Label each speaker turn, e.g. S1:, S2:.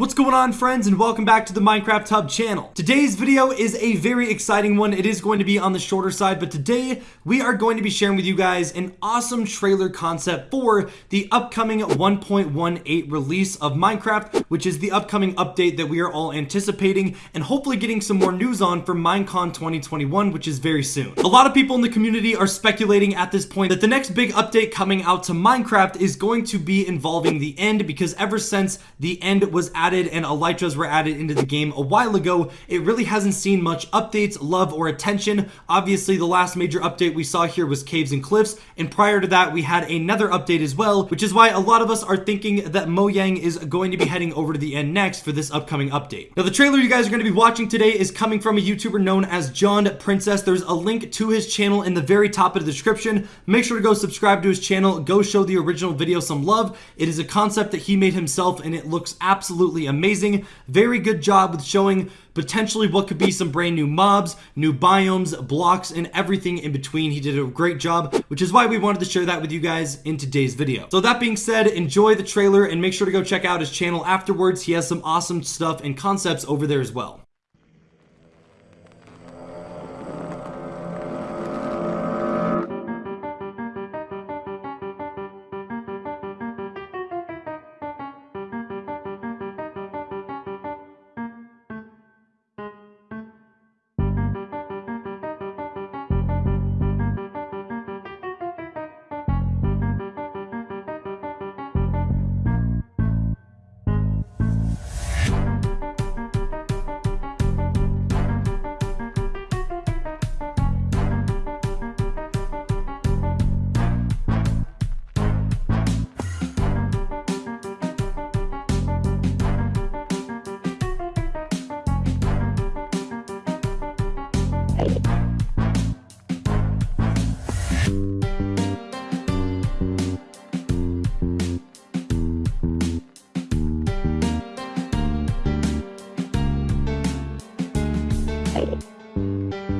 S1: What's going on friends and welcome back to the Minecraft Hub channel. Today's video is a very exciting one. It is going to be on the shorter side, but today we are going to be sharing with you guys an awesome trailer concept for the upcoming 1.18 release of Minecraft, which is the upcoming update that we are all anticipating and hopefully getting some more news on for Minecon 2021, which is very soon. A lot of people in the community are speculating at this point that the next big update coming out to Minecraft is going to be involving the end because ever since the end was added added and elytras were added into the game a while ago, it really hasn't seen much updates, love, or attention. Obviously, the last major update we saw here was Caves and Cliffs, and prior to that, we had another update as well, which is why a lot of us are thinking that Mojang is going to be heading over to the end next for this upcoming update. Now, the trailer you guys are going to be watching today is coming from a YouTuber known as John Princess. There's a link to his channel in the very top of the description. Make sure to go subscribe to his channel. Go show the original video some love. It is a concept that he made himself, and it looks absolutely absolutely amazing. Very good job with showing potentially what could be some brand new mobs, new biomes, blocks, and everything in between. He did a great job, which is why we wanted to share that with you guys in today's video. So that being said, enjoy the trailer and make sure to go check out his channel afterwards. He has some awesome stuff and concepts over there as well.
S2: さいはい。